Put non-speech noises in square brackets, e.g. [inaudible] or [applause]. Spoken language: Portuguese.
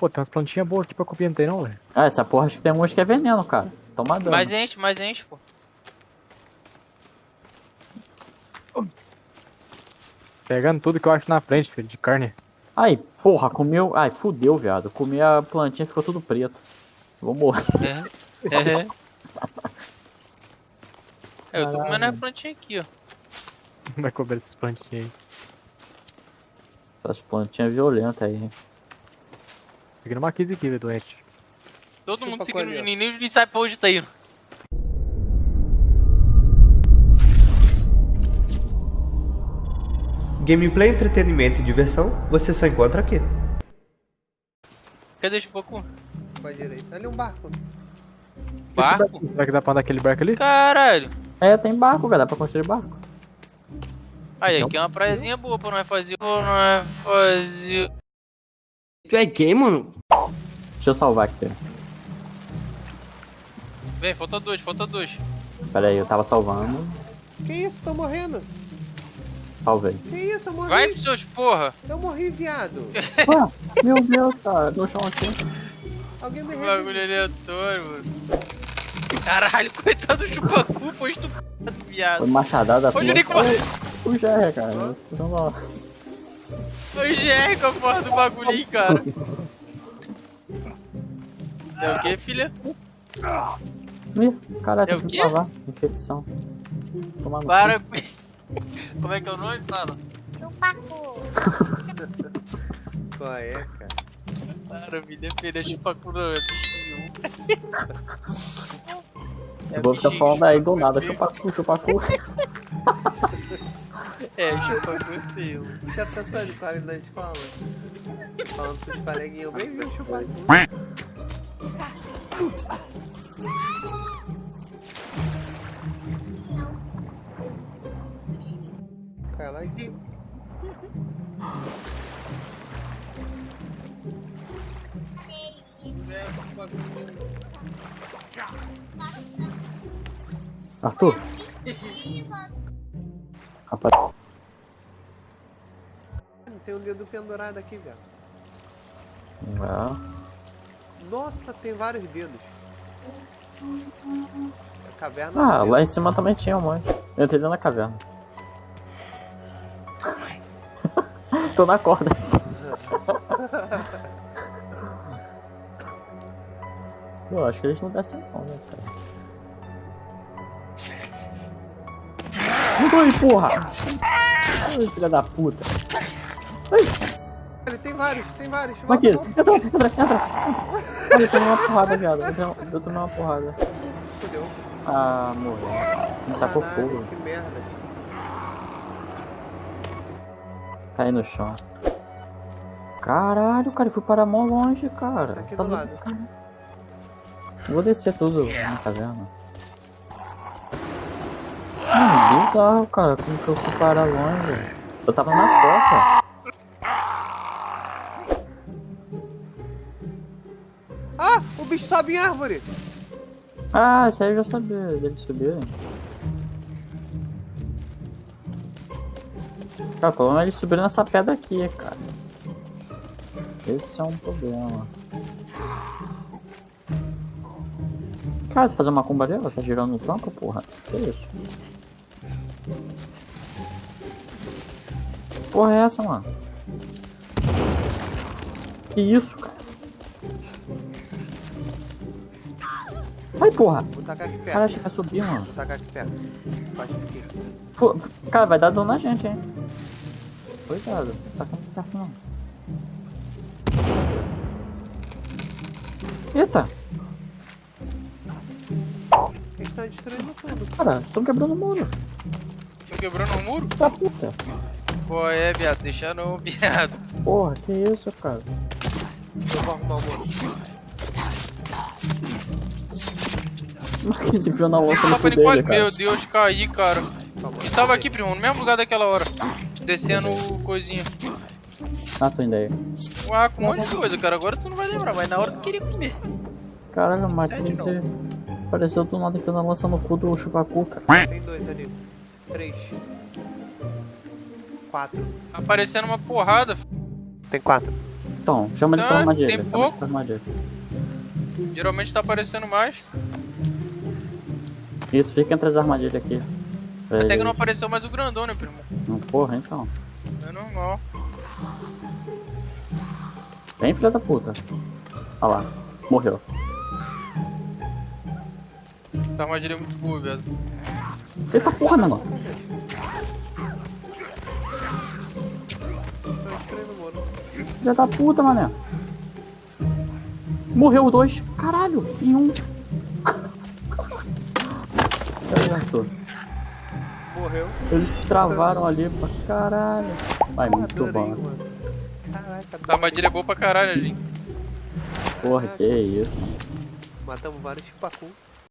Pô, tem umas plantinhas boas aqui pra copiar, não tem não, velho? Ah, essa porra acho que tem uns que é veneno, cara. Toma dano. Mais gente, mais gente, pô. Pegando tudo que eu acho na frente, filho, de carne. Ai, porra, comeu. Ai, fudeu, viado. Comi a plantinha e ficou tudo preto. Vou morrer. É. É. É, eu tô comendo a plantinha aqui, ó. Vai comer essas plantinhas aí. Essas plantinhas violentas aí. Fica numa 15 aqui, velho, doente. Todo Chupa mundo seguindo o. Juninho, nem o Juninho sabe pra onde tá indo. Gameplay, entretenimento e diversão, você só encontra aqui. Cadê o Chupacu? Pra direita. Ali um barco. Barco? Será que dá pra andar aquele barco ali? Caralho. É, tem barco, galera, pra construir barco. Aí, aqui é uma praiazinha boa pra nós fazer. Pra nós fazer. Tu é gay, mano? Deixa eu salvar aqui. Vem, falta dois, falta dois. Pera aí, eu tava salvando. Que isso? Tô morrendo. Salvei. Que isso? Eu morri. Vai pros seus porra. Eu morri, viado. [laughs] Ué, meu Deus, cara, no chão aqui. Alguém me revive. bagulho aleatório, mano. Caralho, [laughs] coitado do Chupacu, foi estupado, viado. Foi machadada. Ô, Juninho, como- O GR, cara. Então, ó. GR com a porra do bagulhinho, cara. É o que, filha? Ih, caralho, É tem o que quê? salvar. Infecção. Cu. Para. Como é que é o nome? Fala. [laughs] Qual é, cara? Para, me defender Chupacu no bichinho. Eu vou ficar bichinho, falando aí do Chupacu nada. é. Chupacu, chupacu. É, Chupacu é feio. Fica pensando com ele na escola. Falando pros coleguinhas, bem viu chupar. Cai lá em cima. Arthur. Rapaz, Tem um dedo pendurado aqui, velho. é. Nossa, tem vários dedos. A caverna. Ah, lá em cima também tinha um monte. Eu entrei dentro da caverna. [laughs] Tô na corda. [laughs] Eu acho que eles não descem não, né, cara? [laughs] Oi, porra! Ai, filha da puta. Ele tem vários, tem vários. Aqui, entra, entra, entra. Ai, eu tomei uma porrada, viado. Eu tomei- Eu uma porrada. Fudeu. Ah, morreu. Me tacou fogo. Que merda. Caí no chão. Caralho, cara, eu fui parar mó longe, cara. Tá aqui Tá do do- lado. Vou descer tudo na caverna. Mano, bizarro, cara. Como que eu fui parar longe? Eu tava na porta. Bicho sobe em árvore. Ah, isso aí eu já sabia dele subir. Cara, o problema é ele subir nessa pedra aqui, cara. Esse é um problema. Cara, tá fazendo uma combarela? Tá girando no tronco, porra? Que isso? Porra é essa, mano? Que isso, cara? Ai, porra! Vou tacar aqui perto. Cara, acho que vai subir, mano. Vou tacar aqui perto. Baixa aqui. Fu- Cara, vai dar dano na gente, hein? Cuidado, tá com perto não. Eita! Eles estão destruindo tudo. Cara, estão quebrando o muro. Tô quebrando o muro? Da puta. Qual é, viado? Deixa não, viado. Porra, que isso, cara? Eu vou arrumar o muro. [laughs] Marquinhos enfiou na lança no cu dele, cara. meu Deus, caí, cara. Me salva aqui, primo, no mesmo lugar daquela hora. Descendo o coisinha. Ah, tô indo aí. Ué, com um monte de coisa, cara. Agora tu não vai lembrar, mas na hora tu queria comer. Caralho, o Sério, Marquinhos você apareceu do nada enfiando a lança no cu do chupacu, cara. Tem dois ali. Três. Quatro. Aparecendo uma porrada. Tem quatro. então. Chama eles Tá, pra armadilha. tem pouco. Geralmente tá aparecendo mais. Isso, fica entre as armadilhas aqui. Até que não apareceu mais o grandão, né, primo? Não, porra, então. É normal. Vem, filha da puta. Olha lá. Morreu. Essa armadilha é muito boa, viado. Eita porra, estranho, mano. Filha da puta, mané. Morreu dois. Caralho, em um. Certo. Morreu. Eles se travaram ali pra caralho. Vai, muito Adorei, bom. mano. Caraca, Essa armadilha é boa pra caralho, gente. Porra, que isso, mano. matamos vários chupacu.